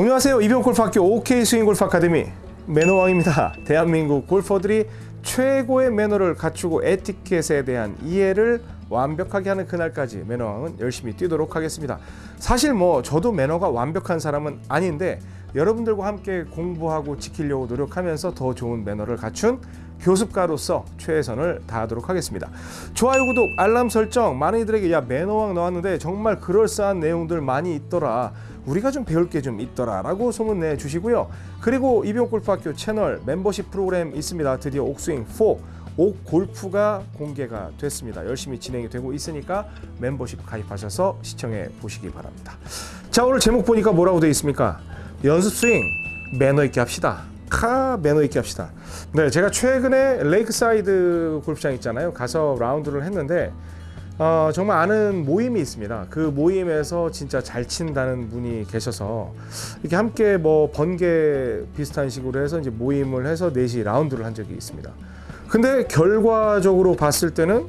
안녕하세요. 이병골프학교 OK 스윙골프 아카데미 매너왕입니다. 대한민국 골퍼들이 최고의 매너를 갖추고 에티켓에 대한 이해를 완벽하게 하는 그날까지 매너왕은 열심히 뛰도록 하겠습니다. 사실 뭐 저도 매너가 완벽한 사람은 아닌데 여러분들과 함께 공부하고 지키려고 노력하면서 더 좋은 매너를 갖춘 교습가로서 최선을 다하도록 하겠습니다. 좋아요, 구독, 알람 설정 많은 이들에게 야 매너왕 나왔는데 정말 그럴싸한 내용들 많이 있더라. 우리가 좀 배울 게 좀 있더라 라고 소문내 주시고요. 그리고 이병골프학교 채널 멤버십 프로그램 있습니다. 드디어 옥스윙 4 옥골프가 공개가 됐습니다. 열심히 진행이 되고 있으니까 멤버십 가입하셔서 시청해 보시기 바랍니다. 자 오늘 제목 보니까 뭐라고 되어 있습니까? 연습 스윙 매너 있게 합시다. 카 매너 있게 합시다. 네, 제가 최근에 레이크사이드 골프장 있잖아요. 가서 라운드를 했는데 어, 정말 아는 모임이 있습니다. 그 모임에서 진짜 잘 친다는 분이 계셔서 이렇게 함께 뭐 번개 비슷한 식으로 해서 이제 모임을 해서 넷이 라운드를 한 적이 있습니다. 근데 결과적으로 봤을 때는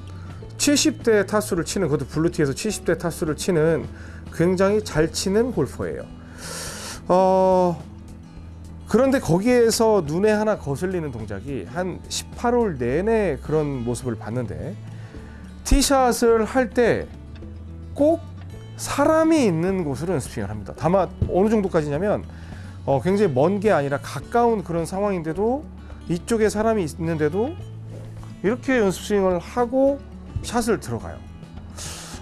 70대 타수를 치는 그것도 블루티에서 70대 타수를 치는 굉장히 잘 치는 골퍼예요. 어, 그런데 거기에서 눈에 하나 거슬리는 동작이 한 18홀 내내 그런 모습을 봤는데 티샷을 할 때 꼭 사람이 있는 곳으로 연습스윙을 합니다. 다만 어느 정도까지냐면 어, 굉장히 먼 게 아니라 가까운 그런 상황인데도 이쪽에 사람이 있는데도 이렇게 연습 스윙을 하고 샷을 들어가요.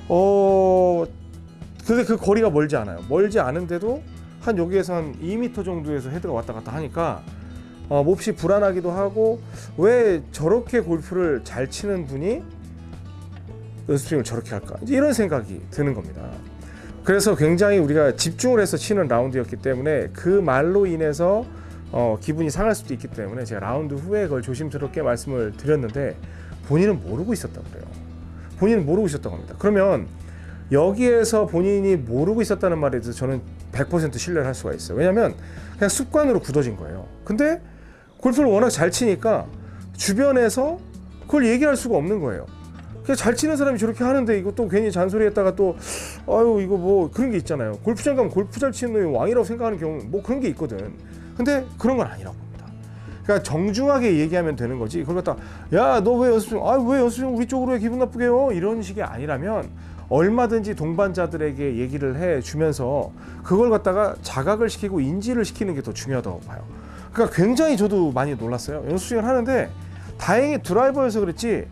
어, 근데 그 거리가 멀지 않아요. 멀지 않은데도 한 여기에서 한 2m 정도에서 헤드가 왔다 갔다 하니까 어, 몹시 불안하기도 하고 왜 저렇게 골프를 잘 치는 분이 연습스윙을 저렇게 할까 이런 생각이 드는 겁니다. 그래서 굉장히 우리가 집중을 해서 치는 라운드였기 때문에 그 말로 인해서 어, 기분이 상할 수도 있기 때문에 제가 라운드 후에 그걸 조심스럽게 말씀을 드렸는데 본인은 모르고 있었다고 그래요. 본인은 모르고 있었다고 합니다. 그러면 여기에서 본인이 모르고 있었다는 말에 대해서 저는 100% 신뢰를 할 수가 있어요. 왜냐하면 그냥 습관으로 굳어진 거예요. 근데 골프를 워낙 잘 치니까 주변에서 그걸 얘기할 수가 없는 거예요. 그냥 잘 치는 사람이 저렇게 하는데 이거 또 괜히 잔소리 했다가 또 아유 이거 뭐 그런 게 있잖아요. 골프장 가면 골프 잘 치는 놈이 왕이라고 생각하는 경우 뭐 그런 게 있거든. 근데 그런 건 아니라고 봅니다. 그러니까 정중하게 얘기하면 되는 거지. 그걸 갖다 야 너 왜 연습 중? 아왜 연습 중 우리 쪽으로 해 기분 나쁘게 요 이런 식이 아니라면 얼마든지 동반자들에게 얘기를 해 주면서 그걸 갖다가 자각을 시키고 인지를 시키는 게 더 중요하다고 봐요. 그러니까 굉장히 저도 많이 놀랐어요. 연습 스윙을 하는데 다행히 드라이버여서 그랬지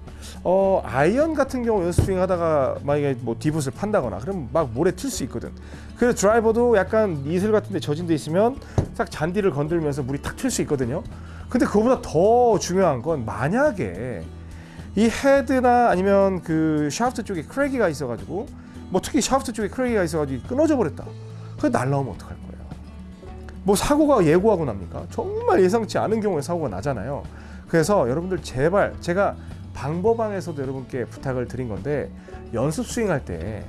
어 아이언 같은 경우 연습 스윙 하다가 만약에 뭐 divot을 판다거나 그러면 막 모래 튈 수 있거든. 그래서 드라이버도 약간 이슬 같은 데 젖은 데 있으면 딱 잔디를 건들면서 물이 탁 튈 수 있거든요. 근데 그거보다 더 중요한 건 만약에 이 헤드나 아니면 그 샤프트 쪽에 crack이가 있어가지고 뭐 특히 샤프트 쪽에 크래기가 있어가지고 끊어져 버렸다. 그게 날라오면 어떡할 거예요? 뭐 사고가 예고하고 납니까? 정말 예상치 않은 경우에 사고가 나잖아요. 그래서 여러분들 제발 제가 방법방에서도 여러분께 부탁을 드린 건데 연습 스윙할 때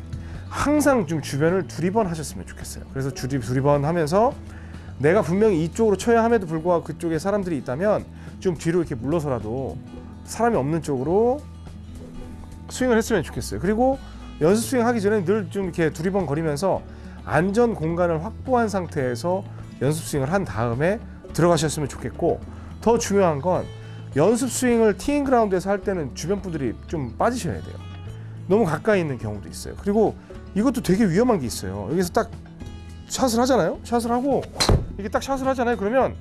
항상 좀 주변을 두리번 하셨으면 좋겠어요. 그래서 두리, 두리번 하면서 내가 분명히 이쪽으로 쳐야 함에도 불구하고 그쪽에 사람들이 있다면 좀 뒤로 이렇게 물러서라도 사람이 없는 쪽으로 스윙을 했으면 좋겠어요. 그리고 연습 스윙 하기 전에 늘 좀 이렇게 두리번 거리면서 안전 공간을 확보한 상태에서 연습 스윙을 한 다음에 들어가셨으면 좋겠고 더 중요한 건 연습 스윙을 티잉 그라운드에서 할 때는 주변 분들이 좀 빠지셔야 돼요. 너무 가까이 있는 경우도 있어요. 그리고 이것도 되게 위험한 게 있어요. 여기서 딱 샷을 하잖아요. 샷을 하고 이게 딱 샷을 하잖아요. 그러면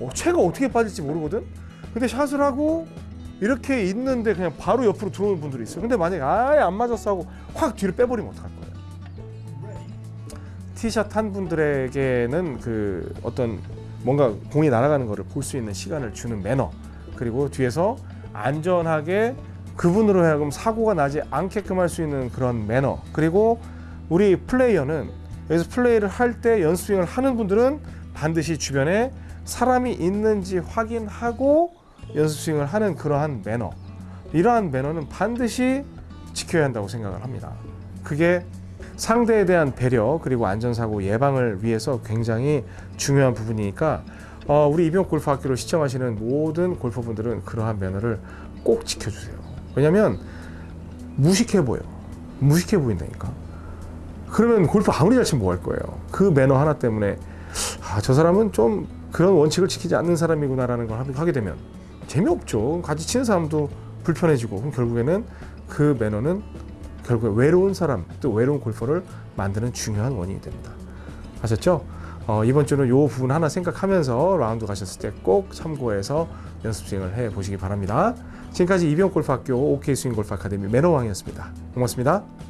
어, 채가 어떻게 빠질지 모르거든. 근데 샷을 하고 이렇게 있는데 그냥 바로 옆으로 들어오는 분들이 있어요. 근데 만약에 아예 안 맞았어 하고 확 뒤로 빼버리면 어떡할 거예요? 티샷 한 분들에게는 그 어떤 뭔가 공이 날아가는 거를 볼수 있는 시간을 주는 매너 그리고 뒤에서 안전하게 그분으로 하여금 사고가 나지 않게끔 할 수 있는 그런 매너 그리고 우리 플레이어는 여기서 플레이를 할 때 연스윙을 하는 분들은 반드시 주변에 사람이 있는지 확인하고 연습 스윙을 하는 그러한 매너 이러한 매너는 반드시 지켜야 한다고 생각을 합니다. 그게 상대에 대한 배려 그리고 안전사고 예방을 위해서 굉장히 중요한 부분이니까 어, 우리 이병 골프학교를 시청하시는 모든 골퍼분들은 그러한 매너를 꼭 지켜주세요. 왜냐하면 무식해 보여. 무식해 보인다니까. 그러면 골프 아무리 잘 치면 뭐 할 거예요. 그 매너 하나 때문에 아, 저 사람은 좀 그런 원칙을 지키지 않는 사람이구나라는 걸 하- 하게 되면 재미없죠. 같이 치는 사람도 불편해지고 그럼 결국에는 그 매너는 결국에 외로운 사람 또 외로운 골퍼를 만드는 중요한 원인이 됩니다. 아셨죠? 어, 이번 주는 이 부분 하나 생각하면서 라운드 가셨을 때 꼭 참고해서 연습 스윙을 해 보시기 바랍니다. 지금까지 이병 골프학교 OK 스윙 골프 아카데미 매너왕이었습니다. 고맙습니다.